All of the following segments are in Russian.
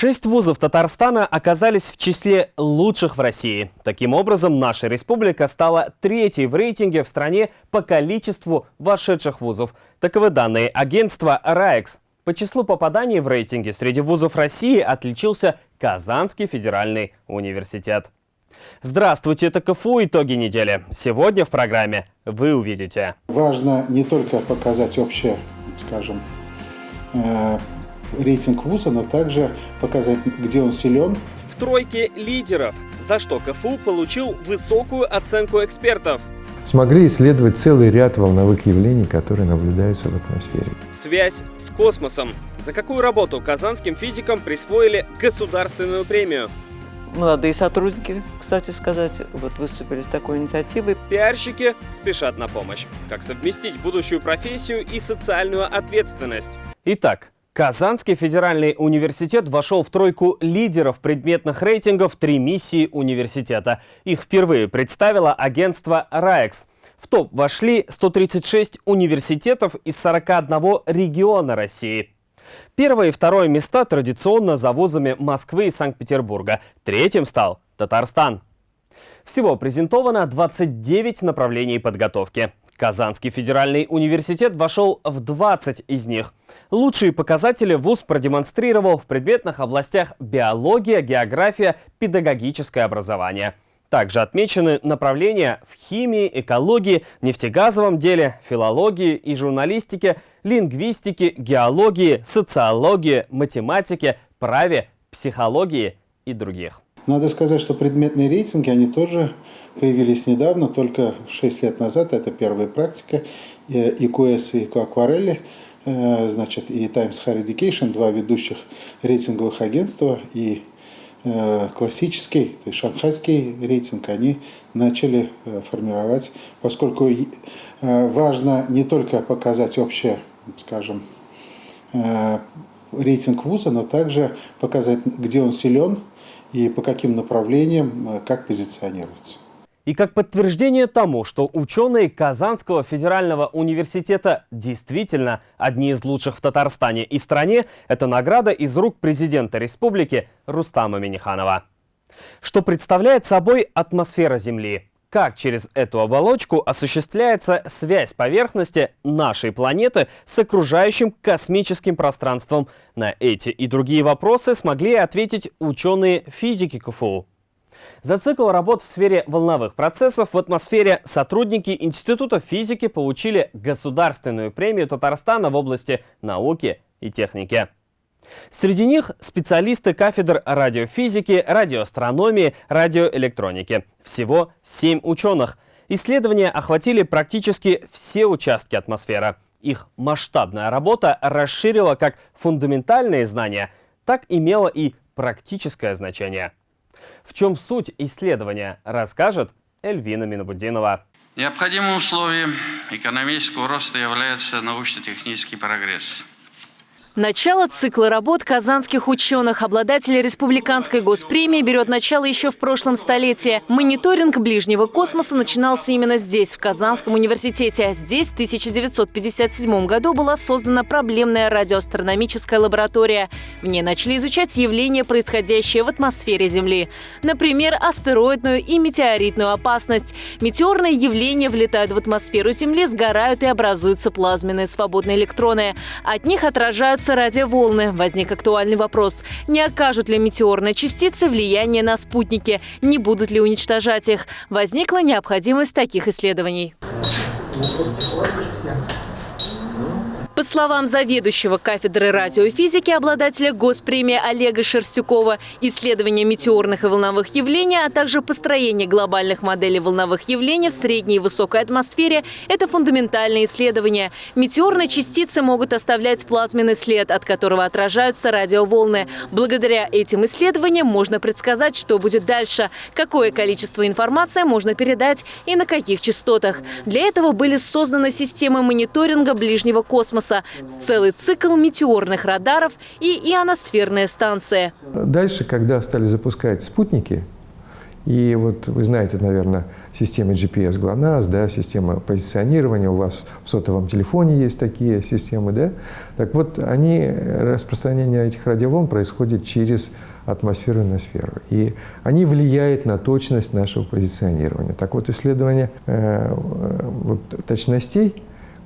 Шесть вузов Татарстана оказались в числе лучших в России. Таким образом, наша республика стала третьей в рейтинге в стране по количеству вошедших вузов. Таковы данные агентства «РАЭКС». По числу попаданий в рейтинге среди вузов России отличился Казанский федеральный университет. Здравствуйте, это КФУ «Итоги недели». Сегодня в программе вы увидите. Важно не только показать общее, скажем, э, рейтинг вуза, но также показать, где он силен. В тройке лидеров, за что КФУ получил высокую оценку экспертов. Смогли исследовать целый ряд волновых явлений, которые наблюдаются в атмосфере. Связь с космосом. За какую работу казанским физикам присвоили государственную премию? Молодые сотрудники, кстати сказать, вот выступили с такой инициативой. Пиарщики спешат на помощь. Как совместить будущую профессию и социальную ответственность? Итак, Казанский федеральный университет вошел в тройку лидеров предметных рейтингов «Три миссии университета». Их впервые представило агентство «РАЭКС». В топ вошли 136 университетов из 41 региона России. Первое и второе места традиционно за вузами Москвы и Санкт-Петербурга. Третьим стал Татарстан. Всего презентовано 29 направлений подготовки. Казанский федеральный университет вошел в 20 из них. Лучшие показатели ВУЗ продемонстрировал в предметных областях биология, география, педагогическое образование. Также отмечены направления в химии, экологии, нефтегазовом деле, филологии и журналистике, лингвистике, геологии, социологии, математике, праве, психологии и других. Надо сказать, что предметные рейтинги, они тоже появились недавно, только 6 лет назад. Это первая практика. И QS, и Aquarelli, э, значит, и Times Higher Education, два ведущих рейтинговых агентства, и э, классический, то есть шанхайский рейтинг, они начали э, формировать, поскольку важно не только показать общее, скажем, рейтинг вуза, но также показать, где он силен, и по каким направлениям, э, как позиционируется. И как подтверждение тому, что ученые Казанского федерального университета действительно одни из лучших в Татарстане и стране, это награда из рук президента республики Рустама Миниханова. Что представляет собой атмосфера Земли? Как через эту оболочку осуществляется связь поверхности нашей планеты с окружающим космическим пространством? На эти и другие вопросы смогли ответить ученые физики КФУ. За цикл работ в сфере волновых процессов в атмосфере сотрудники Института физики получили государственную премию Татарстана в области науки и техники. Среди них специалисты кафедр радиофизики, радиоастрономии, радиоэлектроники. Всего семь ученых. Исследования охватили практически все участки атмосферы. Их масштабная работа расширила как фундаментальные знания, так имела и практическое значение. В чем суть исследования, расскажет Эльвина Минобудинова. Необходимым условием экономического роста является научно-технический прогресс. Начало цикла работ казанских ученых, обладателей республиканской госпремии, берет начало еще в прошлом столетии. Мониторинг ближнего космоса начинался именно здесь, в Казанском университете. Здесь в 1957 году была создана проблемная радиоастрономическая лаборатория. В ней начали изучать явления, происходящие в атмосфере Земли. Например, астероидную и метеоритную опасность. Метеорные явления влетают в атмосферу Земли, сгорают и образуются плазменные свободные электроны. От них отражаются появляются радиоволны. Возник актуальный вопрос. Не окажут ли метеорные частицы влияние на спутники? Не будут ли уничтожать их? Возникла необходимость таких исследований. По словам заведующего кафедры радиофизики, обладателя госпремии Олега Шерстюкова, исследование метеорных и волновых явлений, а также построение глобальных моделей волновых явлений в средней и высокой атмосфере – это фундаментальные исследования. Метеорные частицы могут оставлять плазменный след, от которого отражаются радиоволны. Благодаря этим исследованиям можно предсказать, что будет дальше, какое количество информации можно передать и на каких частотах. Для этого были созданы системы мониторинга ближнего космоса, космоса, целый цикл метеорных радаров и ионосферная станция. Дальше, когда стали запускать спутники, И вот вы знаете, наверное, система GPS GLONASS, да, система позиционирования, у вас в сотовом телефоне есть такие системы, да? Так вот, они, распространение этих радиоволн происходит через атмосферу и ноосферу. И они влияют на точность нашего позиционирования. Так вот, исследование э, вот, точностей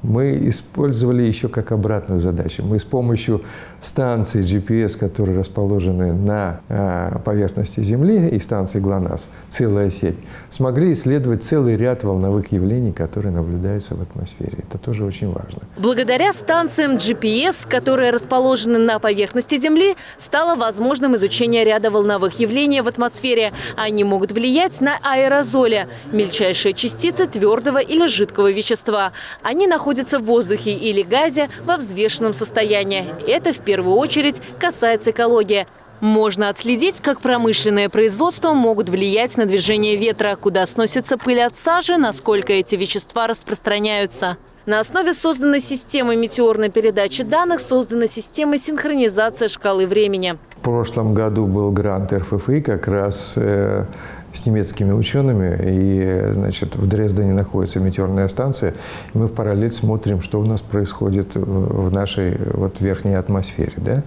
мы использовали еще как обратную задачу. Мы с помощью станций GPS, которые расположены на а, поверхности Земли, и станции ГЛОНАСС, целая сеть, смогли исследовать целый ряд волновых явлений, которые наблюдаются в атмосфере. Это тоже очень важно. Благодаря станциям GPS, которые расположены на поверхности Земли, стало возможным изучение ряда волновых явлений в атмосфере. Они могут влиять на аэрозоли – мельчайшие частицы твердого или жидкого вещества. Они находятся в воздухе или газе во взвешенном состоянии. Это в первую очередь касается экологии. Можно отследить, как промышленное производство могут влиять на движение ветра, куда сносится пыль от сажи, насколько эти вещества распространяются. На основе созданной системы метеорной передачи данных создана система синхронизации шкалы времени. В прошлом году был грант РФФИ как раз э, с немецкими учеными, и значит, в Дрездене находится метеорная станция, и мы в параллель смотрим, что у нас происходит в нашей вот, верхней атмосфере. Да?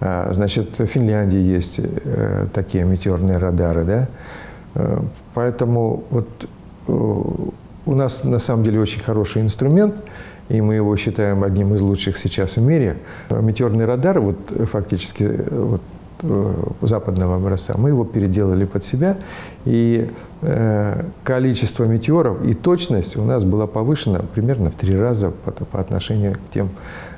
А, значит, в Финляндии есть э, такие метеорные радары, да? Э, поэтому вот э, у нас на самом деле очень хороший инструмент, и мы его считаем одним из лучших сейчас в мире. Метеорный радар, вот фактически вот, западного образца. Мы его переделали под себя, и количество метеоров и точность у нас была повышена примерно в три раза по, по отношению к тем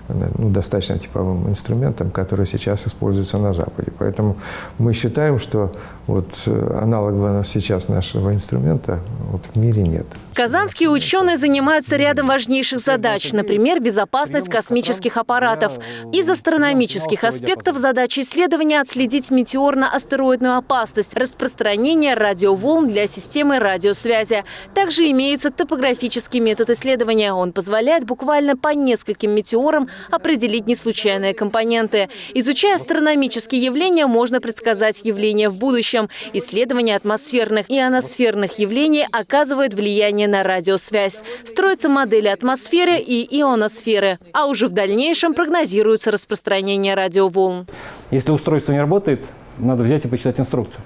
ну, достаточно типовым инструментом, который сейчас используется на Западе. Поэтому мы считаем, что вот э, аналога сейчас нашего инструмента вот в мире нет. Казанские ученые занимаются рядом важнейших задач, например, безопасность космических аппаратов. Из астрономических аспектов задача исследования – отследить метеорно-астероидную опасность, распространение радиоволн для системы радиосвязи. Также имеется топографический метод исследования. Он позволяет буквально по нескольким метеорам определить неслучайные компоненты. Изучая астрономические явления, можно предсказать явления в будущем. Исследование атмосферных и ионосферных явлений оказывает влияние на радиосвязь. Строятся модели атмосферы и ионосферы, а уже в дальнейшем прогнозируется распространение радиоволн. Если устройство не работает, надо взять и почитать инструкцию.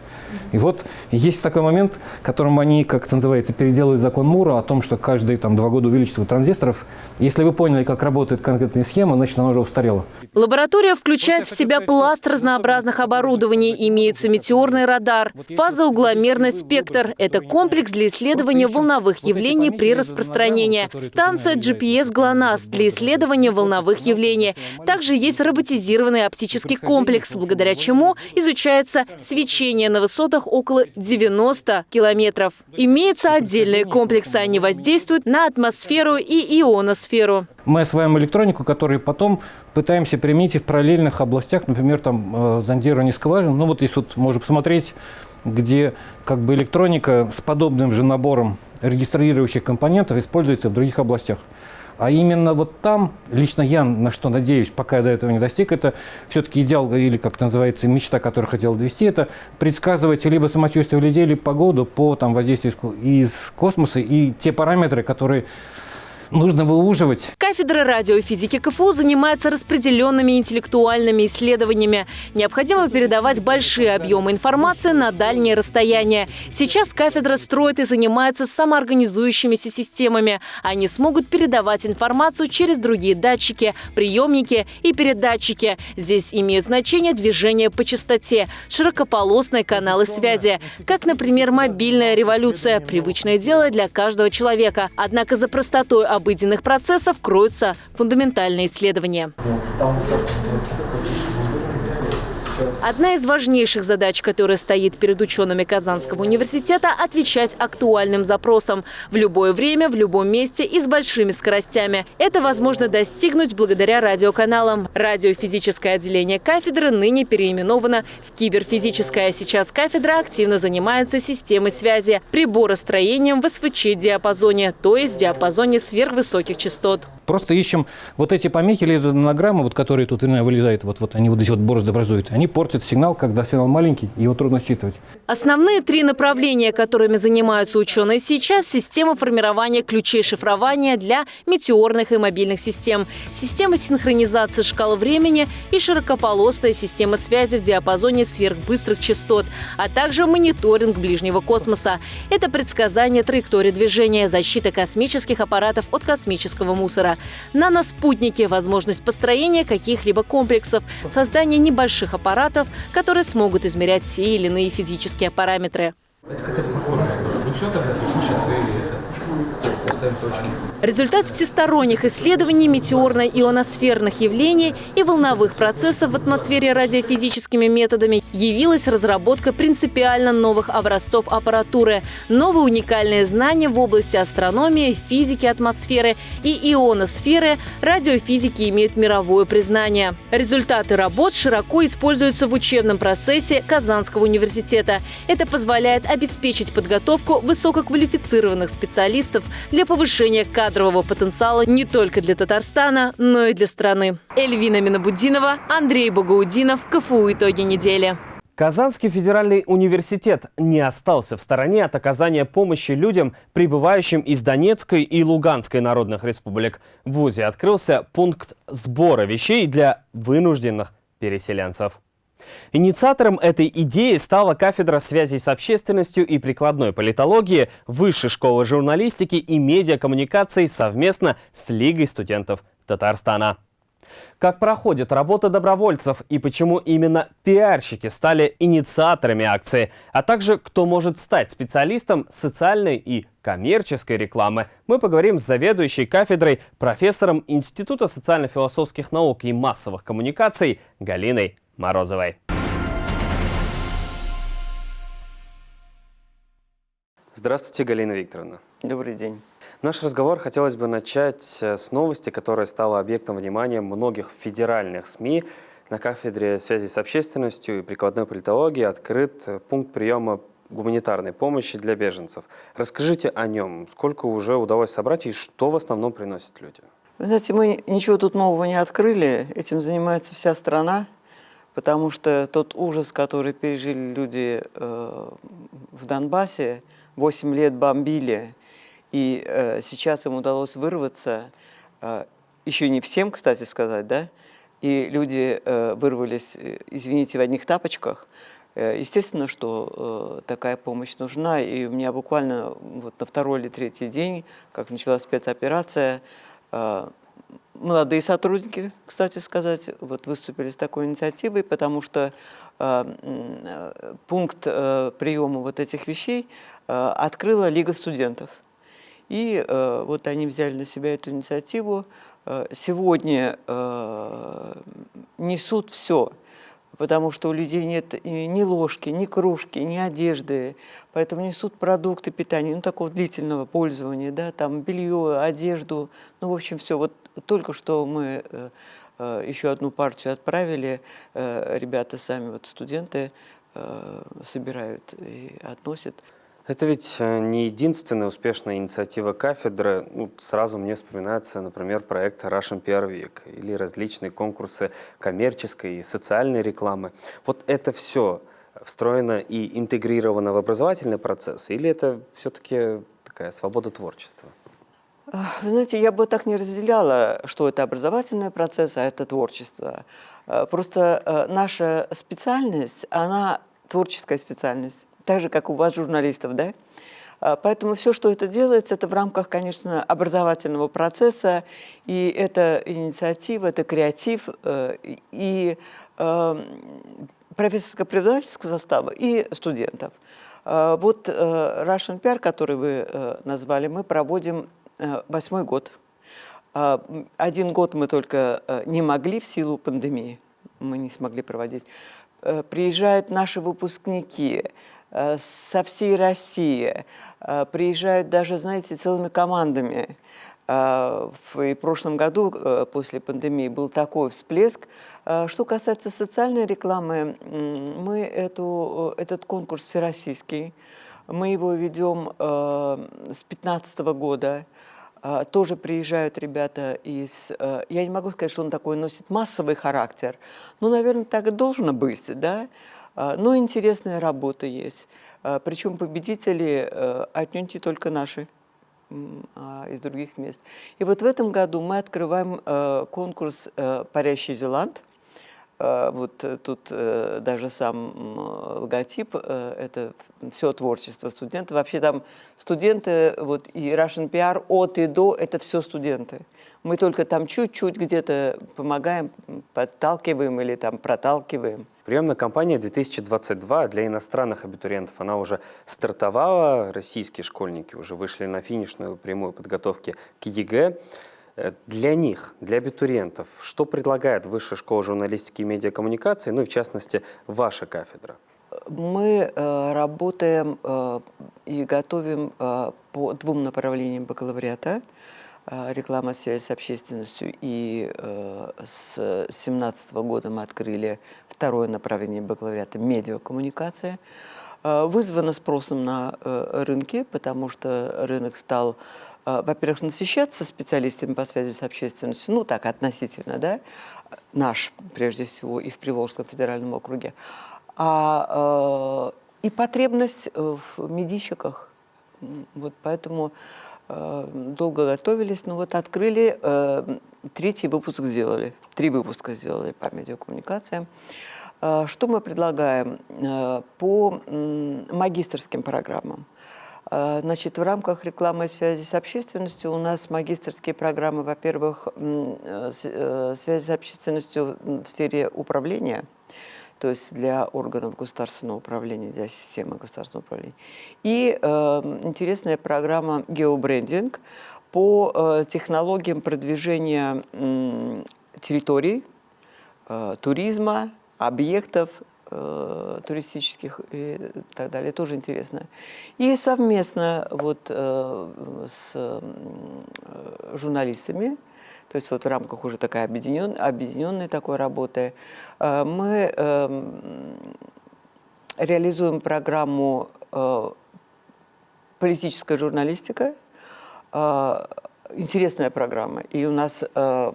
И вот есть такой момент, которым они, как это называется, переделывают закон Мура о том, что каждые там, два года увеличивают транзисторов. Если вы поняли, как работает конкретная схема, значит, она уже устарела. Лаборатория включает в себя пласт разнообразных оборудований. Имеется метеорный радар, фазоугломерный спектр. Это комплекс для исследования волновых явлений при распространении. Станция GPS GLONASS для исследования волновых явлений. Также есть роботизированный оптический комплекс, благодаря чему изучается свечение на высотах высотах около 90 километров. Имеются отдельные комплексы, они воздействуют на атмосферу и ионосферу. Мы осваиваем электронику, которую потом пытаемся применить и в параллельных областях, например, там э, зондирование скважин. Ну вот здесь вот можно посмотреть, где как бы электроника с подобным же набором регистрирующих компонентов используется в других областях. А именно вот там, лично я на что надеюсь, пока я до этого не достиг, это все-таки идеал, или как называется, мечта, которую хотел довести, это предсказывать либо самочувствие людей, либо погоду по там, воздействию из космоса и те параметры, которые нужно выуживать. Кафедра радиофизики КФУ занимается распределенными интеллектуальными исследованиями. Необходимо передавать большие объемы информации на дальние расстояния. Сейчас кафедра строит и занимается самоорганизующимися системами. Они смогут передавать информацию через другие датчики, приемники и передатчики. Здесь имеют значение движения по частоте, широкополосные каналы связи, как, например, мобильная революция – привычное дело для каждого человека. Однако за простотой обыденных процессов кроются фундаментальные исследования. Одна из важнейших задач, которая стоит перед учеными Казанского университета – отвечать актуальным запросам в любое время, в любом месте и с большими скоростями. Это возможно достигнуть благодаря радиоканалам. Радиофизическое отделение кафедры ныне переименовано в киберфизическое. Сейчас кафедра активно занимается системой связи, приборостроением в СВЧ-диапазоне, то есть диапазоне сверхвысоких частот. Просто ищем вот эти помехи лезонограммы, вот которые тут вылезают, вот, вот они вот эти вот борозды образуют, они портят сигнал, когда сигнал маленький, его трудно считывать. Основные три направления, которыми занимаются ученые сейчас – система формирования ключей шифрования для метеорных и мобильных систем, система синхронизации шкал времени и широкополосная система связи в диапазоне сверхбыстрых частот, а также мониторинг ближнего космоса. Это предсказание траектории движения, защита космических аппаратов от космического мусора. Наноспутники – возможность построения каких-либо комплексов, создание небольших аппаратов, которые смогут измерять те или иные физические параметры. Это хотя бы похоже. Ну все тогда, поставим точки. Результат всесторонних исследований метеорно-ионосферных явлений и волновых процессов в атмосфере радиофизическими методами явилась разработка принципиально новых образцов аппаратуры, новые уникальные знания в области астрономии, физики атмосферы и ионосферы радиофизики имеют мировое признание. Результаты работ широко используются в учебном процессе Казанского университета. Это позволяет обеспечить подготовку высококвалифицированных специалистов для повышения качества кадрового потенциала не только для Татарстана, но и для страны. Эльвина Минабудинова, Андрей Богоудинов, КФУ «Итоги недели». Казанский федеральный университет не остался в стороне от оказания помощи людям, прибывающим из Донецкой и Луганской народных республик. В ВУЗе открылся пункт сбора вещей для вынужденных переселенцев. Инициатором этой идеи стала кафедра связей с общественностью и прикладной политологии Высшей школы журналистики и медиакоммуникаций совместно с Лигой студентов Татарстана. Как проходит работа добровольцев и почему именно пиарщики стали инициаторами акции, а также кто может стать специалистом социальной и коммерческой рекламы, мы поговорим с заведующей кафедрой, профессором Института социально-философских наук и массовых коммуникаций Галиной Морозовой. Здравствуйте, Галина Викторовна. Добрый день. Наш разговор хотелось бы начать э, с новости, которая стала объектом внимания многих федеральных СМИ. На кафедре связи с общественностью и прикладной политологии открыт э, пункт приема гуманитарной помощи для беженцев. Расскажите о нем. Сколько уже удалось собрать и что в основном приносят люди? Вы знаете, мы ничего тут нового не открыли. Этим занимается вся страна потому что тот ужас, который пережили люди э, в Донбассе, 8 лет бомбили, и э, сейчас им удалось вырваться, э, еще не всем, кстати сказать, да, и люди э, вырвались, э, извините, в одних тапочках, э, Естественно, что э, такая помощь нужна, и у меня буквально вот на второй или третий день, как началась спецоперация, молодые сотрудники, кстати сказать, вот выступили с такой инициативой, потому что э, э, пункт э, приема вот этих вещей э, открыла Лига студентов. И э, вот они взяли на себя эту инициативу. Э, сегодня э, несут все потому что у людей нет ни ложки, ни кружки, ни одежды, поэтому несут продукты питания, ну, такого длительного пользования, да, там белье, одежду, ну, в общем, все. Вот только что мы э, э, еще одну партию отправили, э, ребята сами, вот студенты, собирают и относят. Это ведь э, не единственная успешная инициатива кафедры. Ну, сразу мне вспоминается, например, проект Russian PR или различные конкурсы коммерческой и социальной рекламы. Вот это все встроено и интегрировано в образовательный процесс, или это все-таки такая свобода творчества? Вы знаете, я бы так не разделяла, что это образовательный процесс, а это творчество. Э, просто э, наша специальность, она творческая специальность так же, как у вас, журналистов, да? А, поэтому все, что это делается, это в рамках, конечно, образовательного процесса, и это инициатива, это креатив, э, и э, профессорско-преподавательского состава, и студентов. А, вот э, Russian PR, который вы назвали, мы проводим восьмой год. А, один год мы только не могли в силу пандемии, мы не смогли проводить. Приезжают наши выпускники, со всей России. Э, приезжают даже, знаете, целыми командами. Э, в прошлом году, после пандемии, был такой всплеск. Что касается социальной рекламы, мы эту, этот конкурс всероссийский, мы его ведем с 2015 года. Тоже приезжают ребята из... Я не могу сказать, что он такой носит массовый характер. Ну, наверное, так и должно быть, да? А, Но интересная работа есть. А, Причем победители э, отнюдь не только наши а из других мест. И вот в этом году мы открываем э, конкурс э, «Парящий Зеланд». Э, Вот э, тут э, даже сам логотип это все творчество студентов. Вообще там студенты, вот и Russian PR от и до – это все студенты. Мы только там чуть-чуть где-то помогаем, подталкиваем или там проталкиваем. Приемная кампания 2022 для иностранных абитуриентов, она уже стартовала, российские школьники уже вышли на финишную прямую подготовки к ЕГЭ. Э, Для них, для абитуриентов, что предлагает Высшая школа журналистики и медиакоммуникации, ну и в частности ваша кафедра? Мы э, работаем э, и готовим э, по двум направлениям бакалавриата. Э, реклама, связь с общественностью. И э, с 2017 года мы открыли второе направление бакалавриата – медиакоммуникация. Вызвано спросом на рынке, потому что рынок стал, во-первых, насыщаться специалистами по связи с общественностью, ну так, относительно, да, наш, прежде всего, и в Приволжском федеральном округе, а, э, и потребность э, в медийщиках. Вот поэтому э, долго готовились, но вот открыли, э, третий выпуск сделали, три выпуска сделали по медиакоммуникациям. Э, Что мы предлагаем? Э, По магистрским программам. Э, Значит, в рамках рекламы связи с общественностью у нас магистрские программы, во-первых, э, э, связи с общественностью в сфере управления, то есть для органов государственного управления, для системы государственного управления. И э, интересная программа геобрендинг по э, технологиям продвижения м, территорий, э, туризма, объектов э, туристических и так далее. Тоже интересно. И совместно вот э, с э, журналистами, то есть вот в рамках уже такой объединен, объединенной такой работы, э, мы эм, реализуем программу э, политическая журналистика. Э, Интересная программа. И у нас э,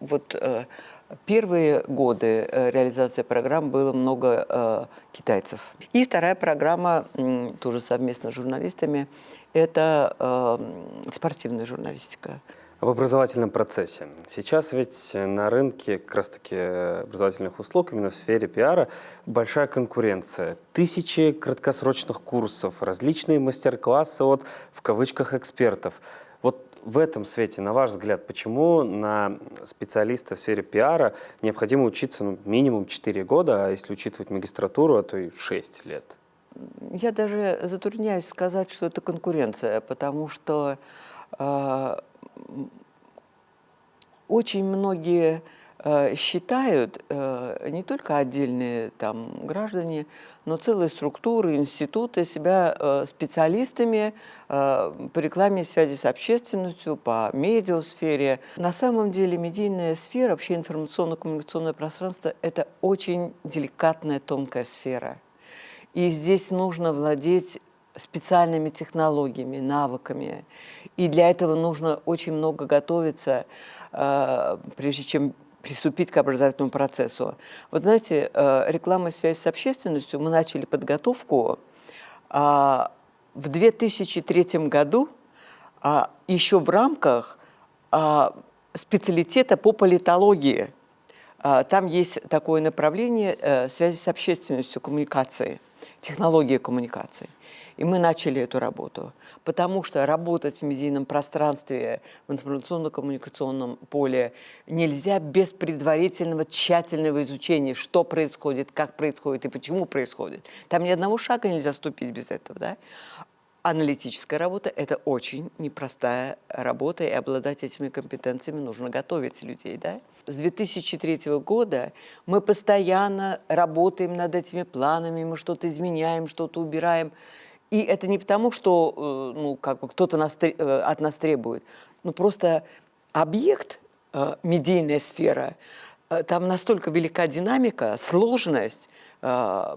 вот э, первые годы э, реализации программ было много э, китайцев. И вторая программа, тоже совместно с журналистами, это э, спортивная журналистика. В образовательном процессе. Сейчас ведь на рынке как раз-таки образовательных услуг, именно в сфере пиара, большая конкуренция. Тысячи краткосрочных курсов, различные мастер-классы от, в кавычках, экспертов. В этом свете, на ваш взгляд, почему на специалиста в сфере пиара необходимо учиться ну, минимум 4 года, а если учитывать магистратуру, а то и 6 лет? Я даже затрудняюсь сказать, что это конкуренция, потому что э, очень многие считают, э, не только отдельные там граждане, но целые структуры, институты себя э, специалистами э, по рекламе и связи с общественностью, по медиасфере. На самом деле медийная сфера, вообще информационно-коммуникационное пространство – это очень деликатная, тонкая сфера. И здесь нужно владеть специальными технологиями, навыками. И для этого нужно очень много готовиться, э, прежде чем приступить к образовательному процессу. Вот знаете, э, реклама связь с общественностью, мы начали подготовку а, в 2003 году а, еще в рамках а, специалитета по политологии. Там есть такое направление э, связи с общественностью, коммуникации, технологии коммуникации. И мы начали эту работу, потому что работать в медийном пространстве, в информационно-коммуникационном поле нельзя без предварительного тщательного изучения, что происходит, как происходит и почему происходит. Там ни одного шага нельзя ступить без этого. Да? Аналитическая работа – это очень непростая работа, и обладать этими компетенциями нужно готовить людей. Да? С 2003 года мы постоянно работаем над этими планами, мы что-то изменяем, что-то убираем. И это не потому, что э, ну, как бы кто-то э, от нас требует, ну просто объект, э, медийная сфера, там настолько велика динамика, сложность, сейчас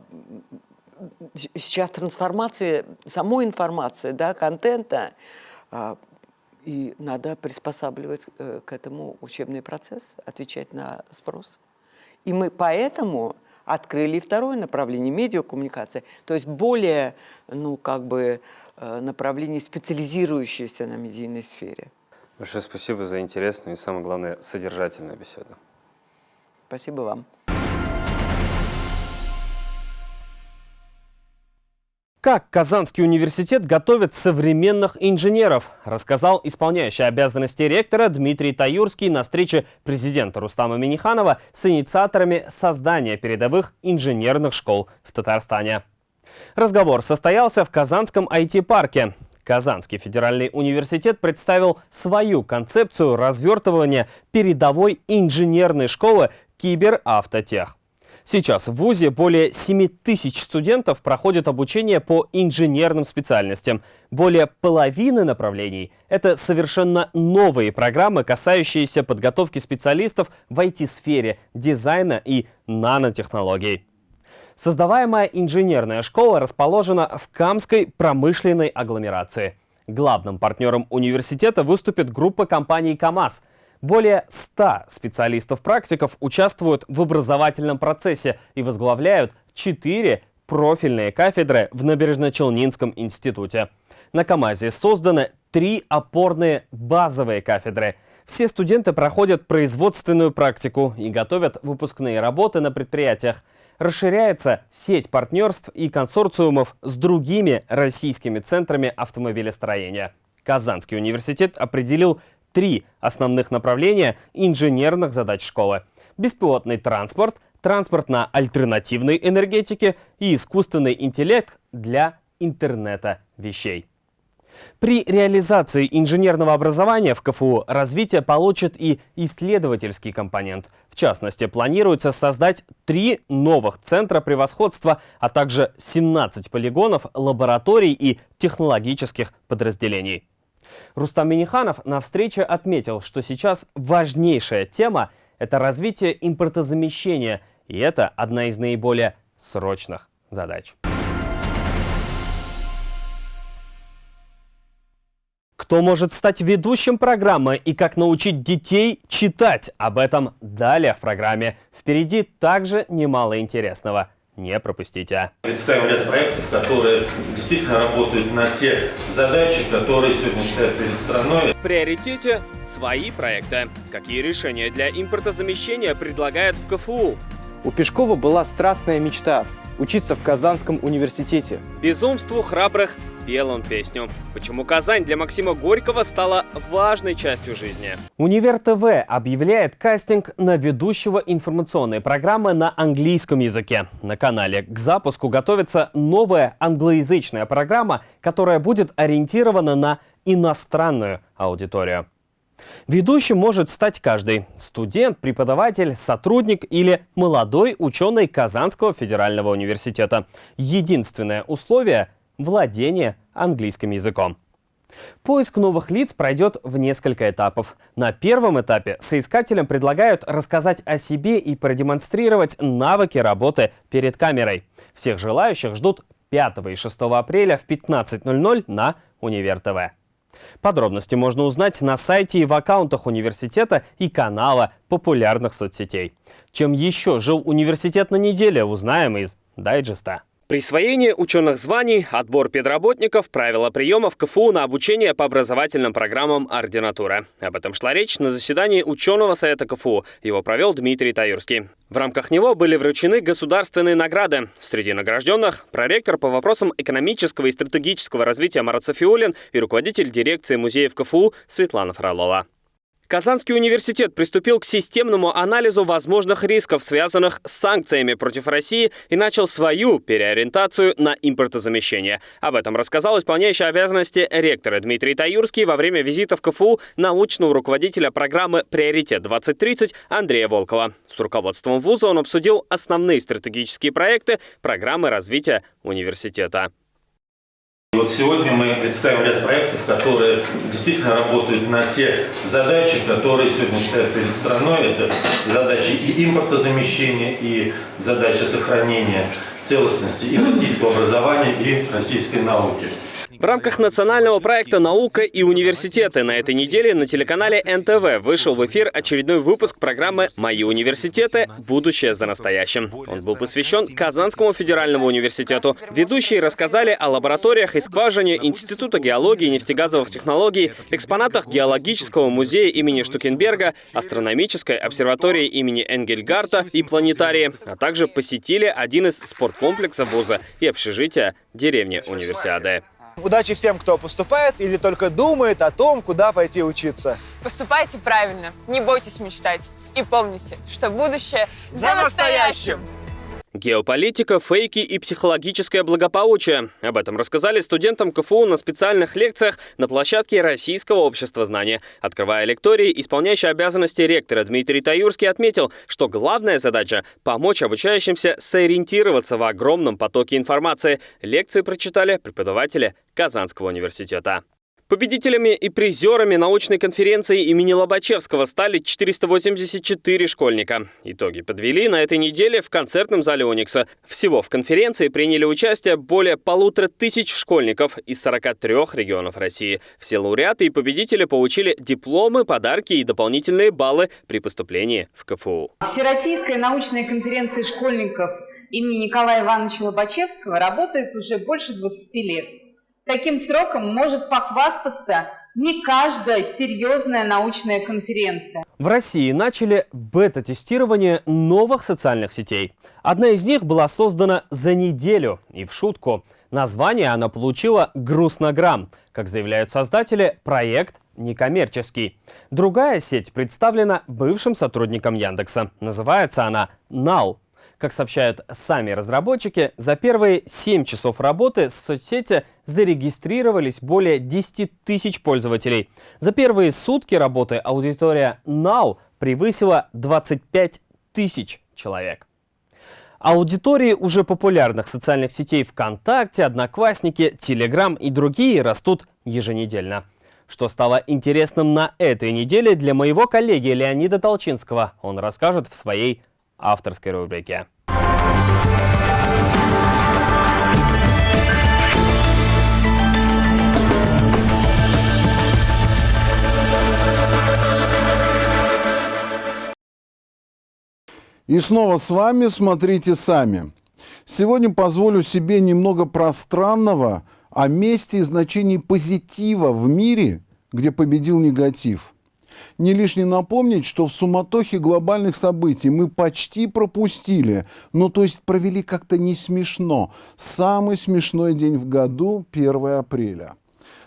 трансформация самой информации, да, контента, И надо приспосабливать к этому учебный процесс, отвечать на спрос. И мы поэтому открыли второе направление – медиакоммуникация, то есть более, ну, как бы, э, направление, специализирующееся на медийной сфере. Большое спасибо за интересную и, самое главное, содержательную беседу. Спасибо вам. Как Казанский университет готовит современных инженеров, рассказал исполняющий обязанности ректора Дмитрий Таюрский на встрече президента Рустама Миниханова с инициаторами создания передовых инженерных школ в Татарстане. Разговор состоялся в Казанском IT-парке. Казанский федеральный университет представил свою концепцию развертывания передовой инженерной школы Киберавтотех. Сейчас в ВУЗе более 7 тысяч студентов проходят обучение по инженерным специальностям. Более половины направлений – это совершенно новые программы, касающиеся подготовки специалистов в IT-сфере, дизайна и нанотехнологий. Создаваемая инженерная школа расположена в Камской промышленной агломерации. Главным партнером университета выступит группа компаний «КамАЗ», более 100 специалистов-практиков участвуют в образовательном процессе и возглавляют 4 профильные кафедры в Набережно-Челнинском институте. На КАМАЗе созданы три опорные базовые кафедры. Все студенты проходят производственную практику и готовят выпускные работы на предприятиях. Расширяется сеть партнерств и консорциумов с другими российскими центрами автомобилестроения. Казанский университет определил три основных направления инженерных задач школы. Беспилотный транспорт, транспорт на альтернативной энергетике и искусственный интеллект для интернета вещей. При реализации инженерного образования в КФУ развитие получит и исследовательский компонент. В частности, планируется создать три новых центра превосходства, а также 17 полигонов, лабораторий и технологических подразделений. Рустам Миниханов на встрече отметил, что сейчас важнейшая тема – это развитие импортозамещения, и это одна из наиболее срочных задач. Кто может стать ведущим программы и как научить детей читать? Об этом далее в программе. Впереди также немало интересного. Не пропустите. Представим ряд проектов, которые действительно работают на те задачи, которые сегодня стоят перед страной. В приоритете свои проекты. Какие решения для импортозамещения предлагает в КФУ? У Пешкова была страстная мечта – учиться в Казанском университете. Безумству храбрых пел он песню. Почему Казань для Максима Горького стала важной частью жизни? Универ ТВ объявляет кастинг на ведущего информационной программы на английском языке. На канале к запуску готовится новая англоязычная программа, которая будет ориентирована на иностранную аудиторию. Ведущим может стать каждый – студент, преподаватель, сотрудник или молодой ученый Казанского федерального университета. Единственное условие – владение английским языком. Поиск новых лиц пройдет в несколько этапов. На первом этапе соискателям предлагают рассказать о себе и продемонстрировать навыки работы перед камерой. Всех желающих ждут 5 и 6 апреля в 15.00 на Универ ТВ. Подробности можно узнать на сайте и в аккаунтах университета и канала популярных соцсетей. Чем еще жил университет на неделе, узнаем из дайджеста. Присвоение ученых званий, отбор педработников, правила приема в КФУ на обучение по образовательным программам ординатуры. Об этом шла речь на заседании ученого совета КФУ. Его провел Дмитрий Таюрский. В рамках него были вручены государственные награды. Среди награжденных – проректор по вопросам экономического и стратегического развития Марат и руководитель дирекции музеев КФУ Светлана Фролова. Казанский университет приступил к системному анализу возможных рисков, связанных с санкциями против России, и начал свою переориентацию на импортозамещение. Об этом рассказал исполняющий обязанности ректора Дмитрий Таюрский во время визита в КФУ научного руководителя программы «Приоритет-2030» Андрея Волкова. С руководством вуза он обсудил основные стратегические проекты программы развития университета. Вот сегодня мы представим ряд проектов, которые действительно работают на те задачи, которые сегодня стоят перед страной. Это задачи и импортозамещения, и задачи сохранения целостности и российского образования, и российской науки. В рамках национального проекта «Наука и университеты» на этой неделе на телеканале НТВ вышел в эфир очередной выпуск программы «Мои университеты. Будущее за настоящим». Он был посвящен Казанскому федеральному университету. Ведущие рассказали о лабораториях и скважине Института геологии и нефтегазовых технологий, экспонатах геологического музея имени Штукенберга, астрономической обсерватории имени Энгельгарта и планетарии, а также посетили один из спорткомплексов вуза и общежития деревни Универсиады. Удачи всем, кто поступает или только думает о том, куда пойти учиться. Поступайте правильно, не бойтесь мечтать. И помните, что будущее за, настоящим. Геополитика, фейки и психологическое благополучие. Об этом рассказали студентам КФУ на специальных лекциях на площадке Российского общества знания. Открывая лектории, исполняющий обязанности ректора Дмитрий Таюрский отметил, что главная задача – помочь обучающимся сориентироваться в огромном потоке информации. Лекции прочитали преподаватели Казанского университета. Победителями и призерами научной конференции имени Лобачевского стали 484 школьника. Итоги подвели на этой неделе в концертном зале «Уникса». Всего в конференции приняли участие более полутора тысяч школьников из 43 регионов России. Все лауреаты и победители получили дипломы, подарки и дополнительные баллы при поступлении в КФУ. Всероссийская научная конференция школьников имени Николая Ивановича Лобачевского работает уже больше 20 лет. Таким сроком может похвастаться не каждая серьезная научная конференция. В России начали бета-тестирование новых социальных сетей. Одна из них была создана за неделю. И в шутку. Название она получила «Грустнограмм». Как заявляют создатели, проект некоммерческий. Другая сеть представлена бывшим сотрудником Яндекса. Называется она «Now». Как сообщают сами разработчики, за первые 7 часов работы в соцсети зарегистрировались более 10 тысяч пользователей. За первые сутки работы аудитория Now превысила 25 тысяч человек. Аудитории уже популярных социальных сетей ВКонтакте, Одноклассники, Телеграм и другие растут еженедельно. Что стало интересным на этой неделе для моего коллеги Леонида Толчинского, он расскажет в своей авторской рубрике. И снова с вами «Смотрите сами». Сегодня позволю себе немного пространного о месте и значении позитива в мире, где победил негатив – не лишне напомнить, что в суматохе глобальных событий мы почти пропустили, ну то есть провели как-то не смешно, самый смешной день в году 1 апреля.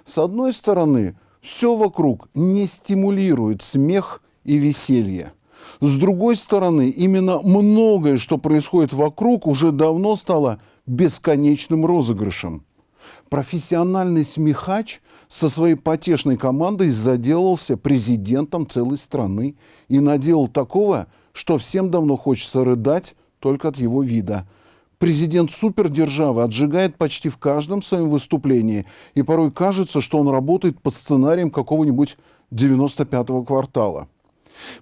С одной стороны, все вокруг не стимулирует смех и веселье. С другой стороны, именно многое, что происходит вокруг, уже давно стало бесконечным розыгрышем. Профессиональный смехач со своей потешной командой заделался президентом целой страны и наделал такого, что всем давно хочется рыдать только от его вида. Президент супердержавы отжигает почти в каждом своем выступлении, и порой кажется, что он работает по сценариям какого-нибудь 95-го квартала.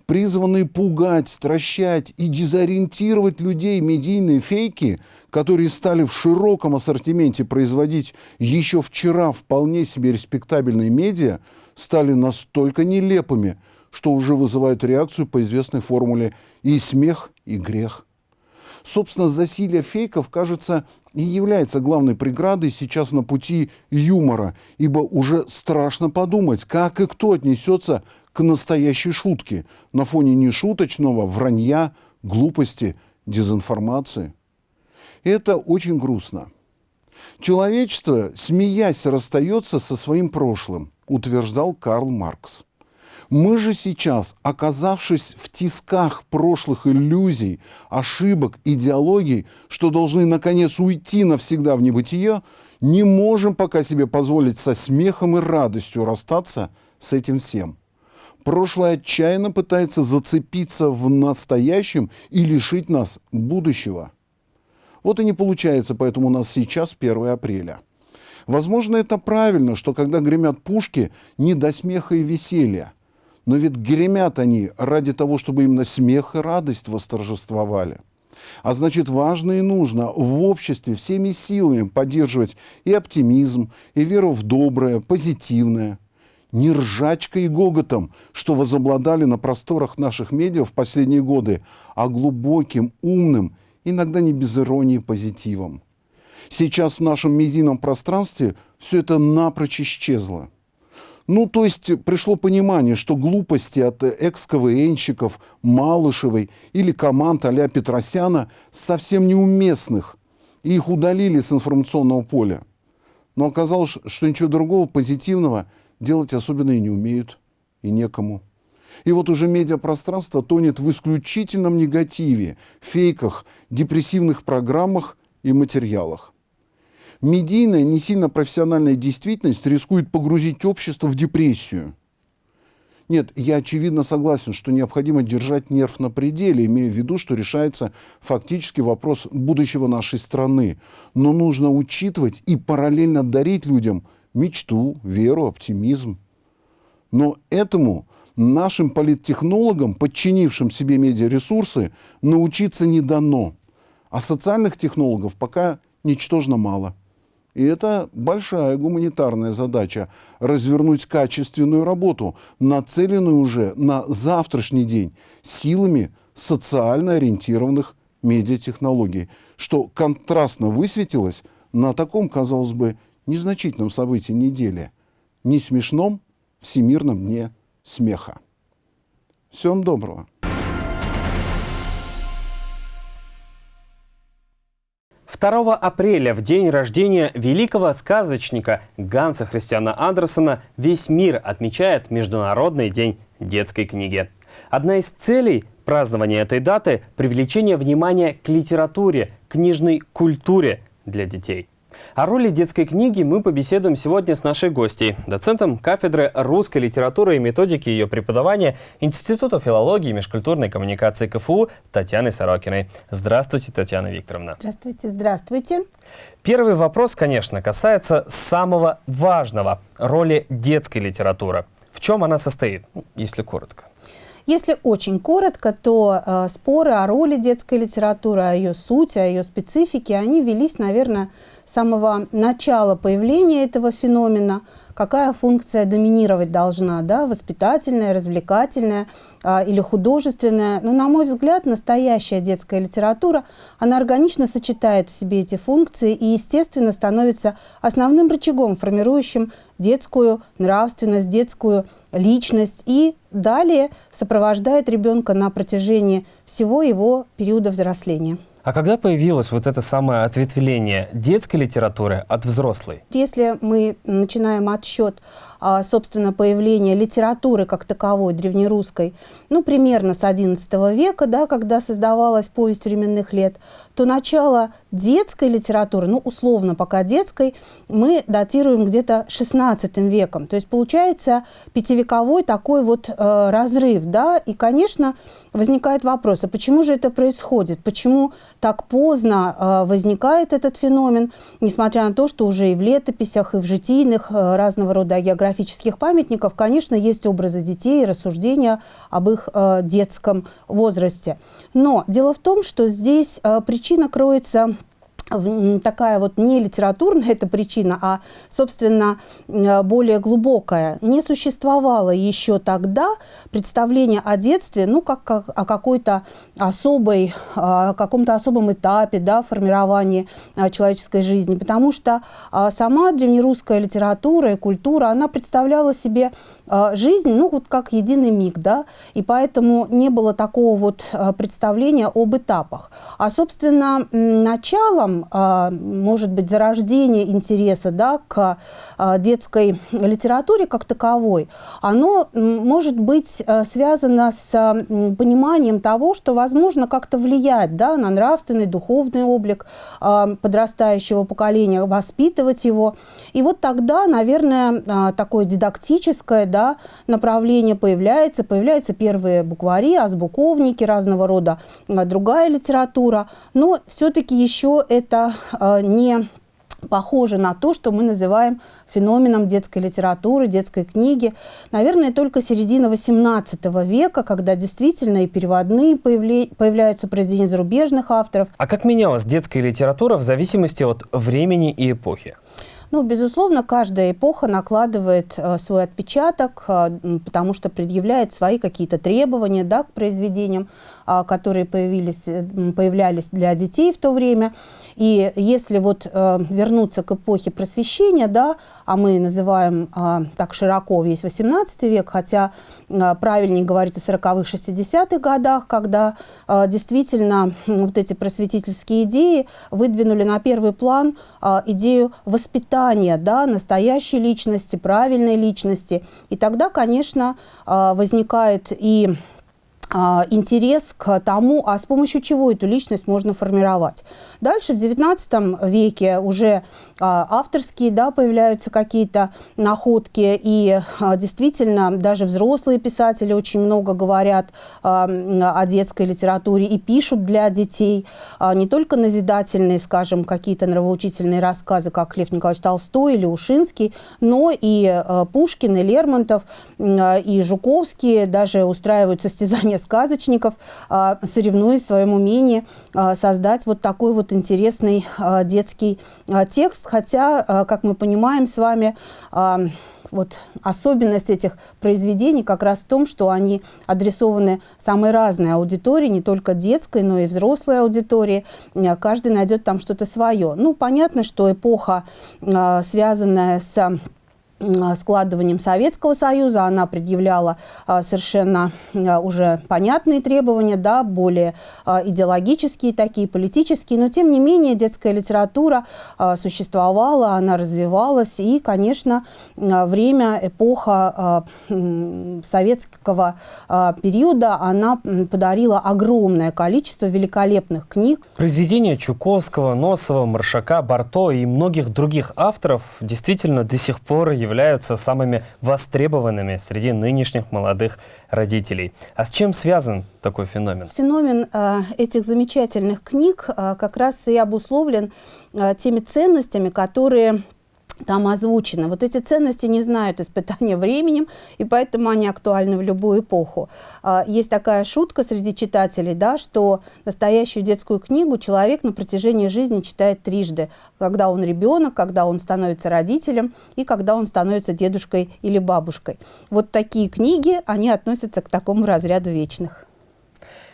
Призванные пугать, стращать и дезориентировать людей медийные фейки, которые стали в широком ассортименте производить еще вчера вполне себе респектабельные медиа, стали настолько нелепыми, что уже вызывают реакцию по известной формуле «и смех, и грех». Собственно, засилие фейков, кажется, и является главной преградой сейчас на пути юмора, ибо уже страшно подумать, как и кто отнесется к настоящей шутке на фоне нешуточного вранья, глупости, дезинформации. Это очень грустно. Человечество, смеясь, расстается со своим прошлым, утверждал Карл Маркс. Мы же сейчас, оказавшись в тисках прошлых иллюзий, ошибок, идеологий, что должны наконец уйти навсегда в небытие, не можем пока себе позволить со смехом и радостью расстаться с этим всем. Прошлое отчаянно пытается зацепиться в настоящем и лишить нас будущего. Вот и не получается, поэтому у нас сейчас 1 апреля. Возможно, это правильно, что когда гремят пушки, не до смеха и веселья. Но ведь гремят они ради того, чтобы именно смех и радость восторжествовали. А значит, важно и нужно в обществе всеми силами поддерживать и оптимизм, и веру в доброе, позитивное. Не ржачкой и гоготом, что возобладали на просторах наших медиа в последние годы, а глубоким, умным, иногда не без иронии позитивом. Сейчас в нашем медийном пространстве все это напрочь исчезло. Ну, то есть пришло понимание, что глупости от экс-КВНщиков, Малышевой или команд а Петросяна совсем неуместных, и их удалили с информационного поля. Но оказалось, что ничего другого позитивного делать особенно и не умеют, и некому. И вот уже медиапространство тонет в исключительном негативе, фейках, депрессивных программах и материалах медийная, не сильно профессиональная действительность рискует погрузить общество в депрессию. Нет, я очевидно согласен, что необходимо держать нерв на пределе, имея в виду, что решается фактически вопрос будущего нашей страны. Но нужно учитывать и параллельно дарить людям мечту, веру, оптимизм. Но этому нашим политтехнологам, подчинившим себе медиаресурсы, научиться не дано. А социальных технологов пока ничтожно мало. И это большая гуманитарная задача – развернуть качественную работу, нацеленную уже на завтрашний день силами социально ориентированных медиатехнологий, что контрастно высветилось на таком, казалось бы, незначительном событии недели – не смешном Всемирном дне смеха. Всем доброго! 2 апреля, в день рождения великого сказочника Ганса Христиана Андерсона, весь мир отмечает Международный день детской книги. Одна из целей празднования этой даты – привлечение внимания к литературе, книжной культуре для детей. О роли детской книги мы побеседуем сегодня с нашей гостьей, доцентом кафедры русской литературы и методики ее преподавания Института филологии и межкультурной коммуникации КФУ Татьяной Сорокиной. Здравствуйте, Татьяна Викторовна. Здравствуйте, здравствуйте. Первый вопрос, конечно, касается самого важного – роли детской литературы. В чем она состоит, если коротко? Если очень коротко, то э, споры о роли детской литературы, о ее сути, о ее специфике, они велись, наверное, с самого начала появления этого феномена, какая функция доминировать должна, да, воспитательная, развлекательная а, или художественная. Но, на мой взгляд, настоящая детская литература, она органично сочетает в себе эти функции и, естественно, становится основным рычагом, формирующим детскую нравственность, детскую личность и далее сопровождает ребенка на протяжении всего его периода взросления. А когда появилось вот это самое ответвление детской литературы от взрослой? Если мы начинаем отсчет собственно, появления литературы как таковой, древнерусской, ну, примерно с XI века, да, когда создавалась повесть временных лет, то начало детской литературы, ну, условно пока детской, мы датируем где-то XVI веком. То есть получается пятивековой такой вот э, разрыв, да, и, конечно, возникает вопрос, а почему же это происходит? Почему так поздно э, возникает этот феномен, несмотря на то, что уже и в летописях, и в житийных э, разного рода географических этнографических памятников, конечно, есть образы детей и рассуждения об их э, детском возрасте. Но дело в том, что здесь э, причина кроется такая вот не литературная эта причина, а, собственно, э, более глубокая. Не существовало еще тогда представления о детстве, ну, как, как о какой-то особой, о каком-то особом этапе, да, формирования э, человеческой жизни, потому что а, сама древнерусская литература и культура, она представляла себе жизнь, ну, вот как единый миг, да, и поэтому не было такого вот представления об этапах. А, собственно, началом а, может быть, зарождение интереса да, к а, детской литературе как таковой, оно может быть а, связано с пониманием того, что возможно как-то влиять да, на нравственный, духовный облик подрастающего поколения, воспитывать его. И вот тогда, наверное, такое дидактическое да, направление появляется, появляются первые буквари, азбуковники, разного рода другая литература, но все-таки еще это это не похоже на то, что мы называем феноменом детской литературы, детской книги. Наверное, только середина XVIII века, когда действительно и переводные появляются произведения зарубежных авторов. А как менялась детская литература в зависимости от времени и эпохи? Ну, безусловно, каждая эпоха накладывает э, свой отпечаток, э, потому что предъявляет свои какие-то требования да, к произведениям, э, которые появились, э, появлялись для детей в то время. И если вот э, вернуться к эпохе просвещения, да, а мы называем э, так широко весь 18 век, хотя э, правильнее говорить о 40-х, 60-х годах, когда действительно вот эти просветительские идеи выдвинули на первый план идею воспитания да, настоящей личности, правильной личности. И тогда, конечно, а, возникает и а, интерес к тому, а с помощью чего эту личность можно формировать. Дальше в XIX веке уже а, авторские да, появляются какие-то находки, и а, действительно даже взрослые писатели очень много говорят о детской литературе и пишут для детей не только назидательные, скажем, какие-то нравоучительные рассказы, как Лев Николаевич Толстой или Ушинский, но и Пушкин, и Лермонтов, и Жуковский даже устраивают состязания сказочников, а, соревнуясь в своем умении а, создать вот такой вот интересный а, детский текст. Хотя, как мы понимаем с вами, вот особенность этих произведений как раз в том, что они адресованы самой разной аудитории, не только детской, но и взрослой аудитории. Каждый найдет там что-то свое. Ну, понятно, что эпоха, связанная с складыванием Советского Союза. Она предъявляла а, совершенно а, уже понятные требования, да, более а, идеологические такие, политические. Но, тем не менее, детская литература существовала, она развивалась. И, конечно, время, эпоха советского периода, она подарила огромное количество великолепных книг. Произведения Чуковского, Носова, Маршака, Барто и многих других авторов действительно до сих пор являются являются самыми востребованными среди нынешних молодых родителей. А с чем связан такой феномен? Феномен э, этих замечательных книг э, как раз и обусловлен э, теми ценностями, которые там озвучено. Вот эти ценности не знают испытания временем, и поэтому они актуальны в любую эпоху. А, есть такая шутка среди читателей, да, что настоящую детскую книгу человек на протяжении жизни читает трижды. Когда он ребенок, когда он становится родителем и когда он становится дедушкой или бабушкой. Вот такие книги, они относятся к такому разряду вечных.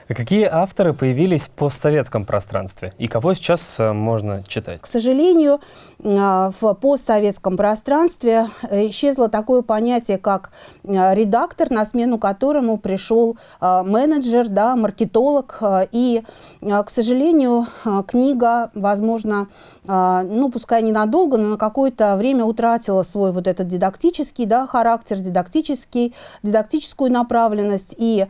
А какие авторы появились в постсоветском пространстве и кого сейчас э, можно читать? К сожалению, э, в постсоветском пространстве э, исчезло такое понятие, как редактор, на смену которому пришел менеджер, да, маркетолог. И, к сожалению, книга, возможно, ну, пускай ненадолго, но на какое-то время утратила свой вот этот дидактический да, характер, дидактический, дидактическую направленность и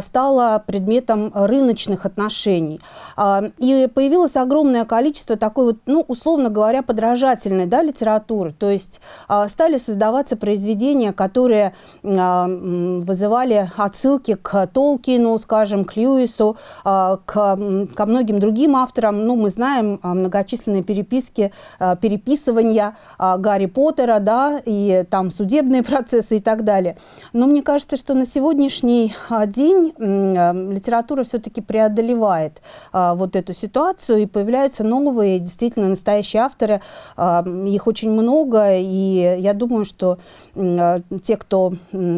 стала предметом рыночных отношений. А, и появилось огромное количество такой вот, ну, условно говоря, подражательной да, литературы. То есть а, стали создаваться произведения, которые а, вызывали отсылки к Толкину, скажем, к Льюису, к, ко многим другим авторам. Ну, мы знаем многочисленные переписки, переписывания Гарри Поттера, да, и там судебные процессы и так далее. Но мне кажется, что на сегодняшний день литература все-таки преодолевает вот эту ситуацию, и появляются новые, действительно настоящие авторы. Их очень много, и я думаю, что те, кто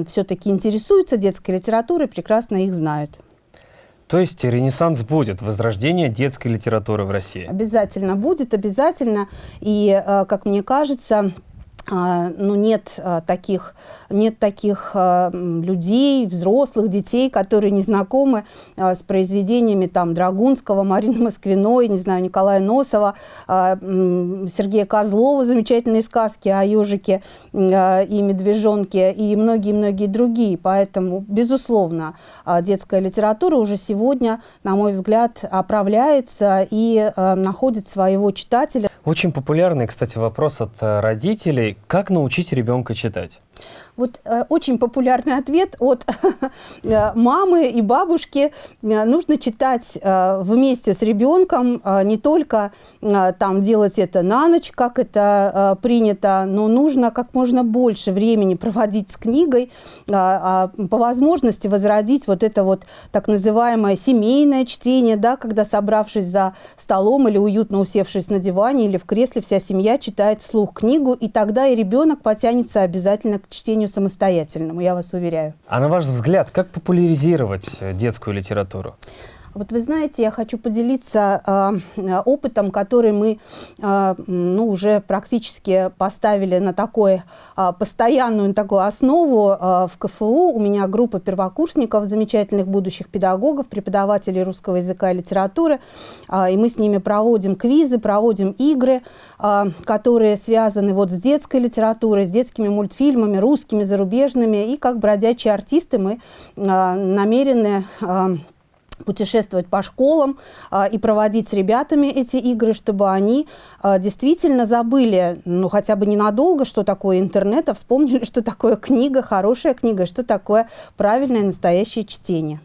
все-таки интересуется детской литературой, прекрасно их знают. То есть ренессанс будет, возрождение детской литературы в России? Обязательно будет, обязательно. И, а, как мне кажется, ну, нет а, таких, нет таких а, людей, взрослых, детей, которые не знакомы с произведениями там, Драгунского, Марины Москвиной, не знаю, Николая Носова, Сергея Козлова, замечательные сказки о ежике и медвежонке, и многие-многие другие. Поэтому, безусловно, детская литература уже сегодня, на мой взгляд, оправляется и находит своего читателя. Очень популярный, кстати, вопрос от родителей как научить ребенка читать? Вот э, очень популярный ответ от э, мамы и бабушки. Э, нужно читать э, вместе с ребенком, э, не только э, там делать это на ночь, как это э, принято, но нужно как можно больше времени проводить с книгой, э, э, по возможности возродить вот это вот так называемое семейное чтение, да, когда собравшись за столом или уютно усевшись на диване или в кресле, вся семья читает вслух книгу, и тогда и ребенок потянется обязательно к чтению самостоятельному, я вас уверяю. А на ваш взгляд, как популяризировать детскую литературу? Вот вы знаете, я хочу поделиться э, опытом, который мы э, ну, уже практически поставили на такой, э, постоянную на такую основу э, в КФУ. У меня группа первокурсников, замечательных будущих педагогов, преподавателей русского языка и литературы. Э, и мы с ними проводим квизы, проводим игры, э, которые связаны вот с детской литературой, с детскими мультфильмами, русскими, зарубежными. И как бродячие артисты мы э, намерены... Э, путешествовать по школам а, и проводить с ребятами эти игры, чтобы они а, действительно забыли, ну хотя бы ненадолго, что такое интернет, а вспомнили, что такое книга, хорошая книга, что такое правильное настоящее чтение.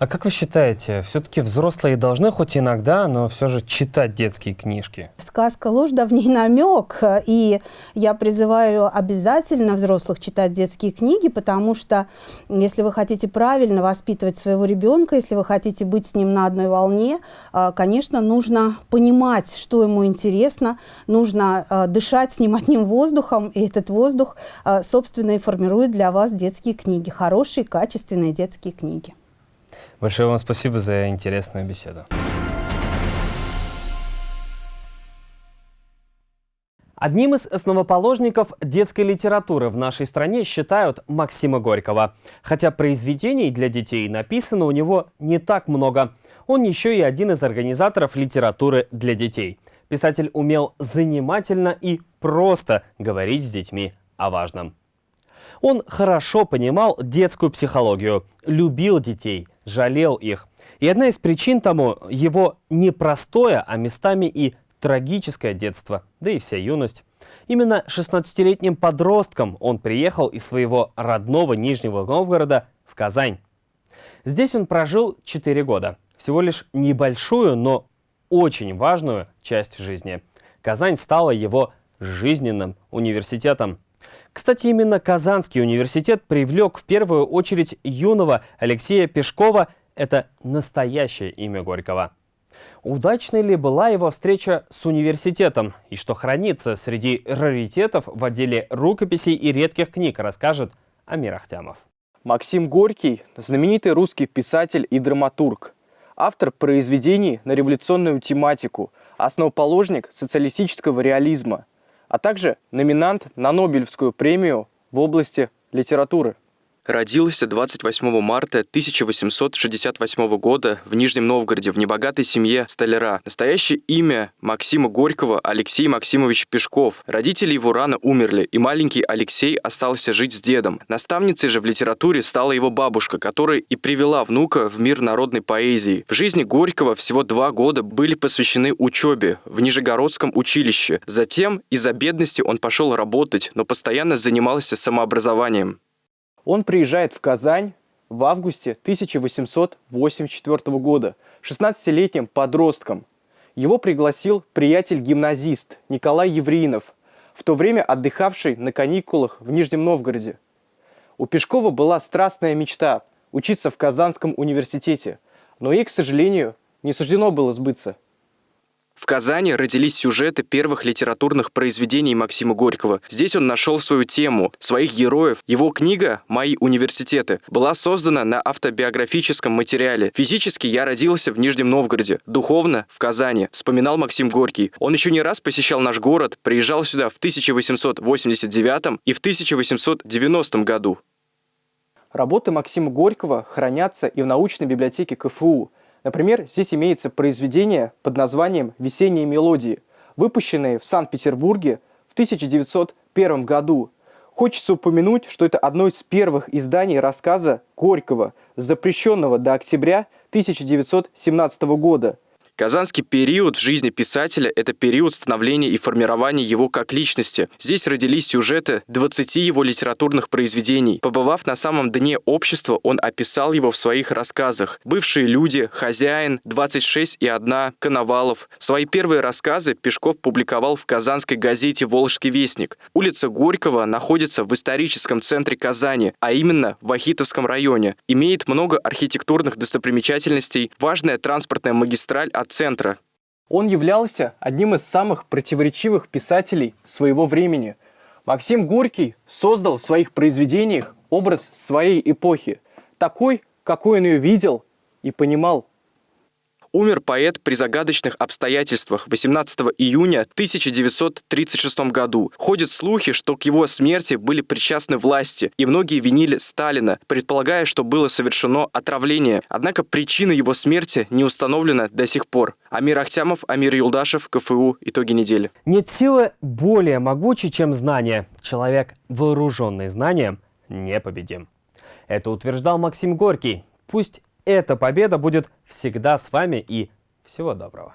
А как вы считаете, все-таки взрослые должны хоть иногда, но все же читать детские книжки? Сказка ложь, да в ней намек. И я призываю обязательно взрослых читать детские книги, потому что если вы хотите правильно воспитывать своего ребенка, если вы хотите быть с ним на одной волне, а, конечно, нужно понимать, что ему интересно, нужно а, дышать с ним воздухом, и этот воздух, а, собственно, и формирует для вас детские книги, хорошие, качественные детские книги. Большое вам спасибо за интересную беседу. Одним из основоположников детской литературы в нашей стране считают Максима Горького. Хотя произведений для детей написано у него не так много. Он еще и один из организаторов литературы для детей. Писатель умел занимательно и просто говорить с детьми о важном. Он хорошо понимал детскую психологию, любил детей, жалел их. И одна из причин тому его непростое, а местами и трагическое детство, да и вся юность. Именно 16-летним подростком он приехал из своего родного Нижнего Новгорода в Казань. Здесь он прожил 4 года. Всего лишь небольшую, но очень важную часть жизни. Казань стала его жизненным университетом. Кстати, именно Казанский университет привлек в первую очередь юного Алексея Пешкова. Это настоящее имя Горького. Удачной ли была его встреча с университетом? И что хранится среди раритетов в отделе рукописей и редких книг, расскажет Амир Ахтямов. Максим Горький – знаменитый русский писатель и драматург. Автор произведений на революционную тематику, основоположник социалистического реализма – а также номинант на Нобелевскую премию в области литературы. Родился 28 марта 1868 года в Нижнем Новгороде в небогатой семье столяра. Настоящее имя Максима Горького Алексей Максимович Пешков. Родители его рано умерли, и маленький Алексей остался жить с дедом. Наставницей же в литературе стала его бабушка, которая и привела внука в мир народной поэзии. В жизни Горького всего два года были посвящены учебе в Нижегородском училище. Затем из-за бедности он пошел работать, но постоянно занимался самообразованием. Он приезжает в Казань в августе 1884 года 16-летним подростком. Его пригласил приятель-гимназист Николай Евриинов, в то время отдыхавший на каникулах в Нижнем Новгороде. У Пешкова была страстная мечта – учиться в Казанском университете, но ей, к сожалению, не суждено было сбыться – в Казани родились сюжеты первых литературных произведений Максима Горького. Здесь он нашел свою тему, своих героев. Его книга «Мои университеты» была создана на автобиографическом материале. Физически я родился в Нижнем Новгороде, духовно – в Казани, вспоминал Максим Горький. Он еще не раз посещал наш город, приезжал сюда в 1889 и в 1890 году. Работы Максима Горького хранятся и в научной библиотеке КФУ – Например, здесь имеется произведение под названием «Весенние мелодии», выпущенное в Санкт-Петербурге в 1901 году. Хочется упомянуть, что это одно из первых изданий рассказа Горького, запрещенного до октября 1917 года – Казанский период в жизни писателя – это период становления и формирования его как личности. Здесь родились сюжеты 20 его литературных произведений. Побывав на самом дне общества, он описал его в своих рассказах. «Бывшие люди», «Хозяин», «26 и одна», «Коновалов». Свои первые рассказы Пешков публиковал в казанской газете «Волжский вестник». Улица Горького находится в историческом центре Казани, а именно в Ахитовском районе. Имеет много архитектурных достопримечательностей, важная транспортная магистраль от центра. Он являлся одним из самых противоречивых писателей своего времени. Максим Горький создал в своих произведениях образ своей эпохи, такой, какой он ее видел и понимал. Умер поэт при загадочных обстоятельствах 18 июня 1936 году. Ходят слухи, что к его смерти были причастны власти, и многие винили Сталина, предполагая, что было совершено отравление. Однако причина его смерти не установлена до сих пор. Амир Ахтямов, Амир Юлдашев, КФУ. Итоги недели. Нет силы более могучей, чем знание. Человек, вооруженный знанием, непобедим. Это утверждал Максим Горький. Пусть эта победа будет всегда с вами и всего доброго.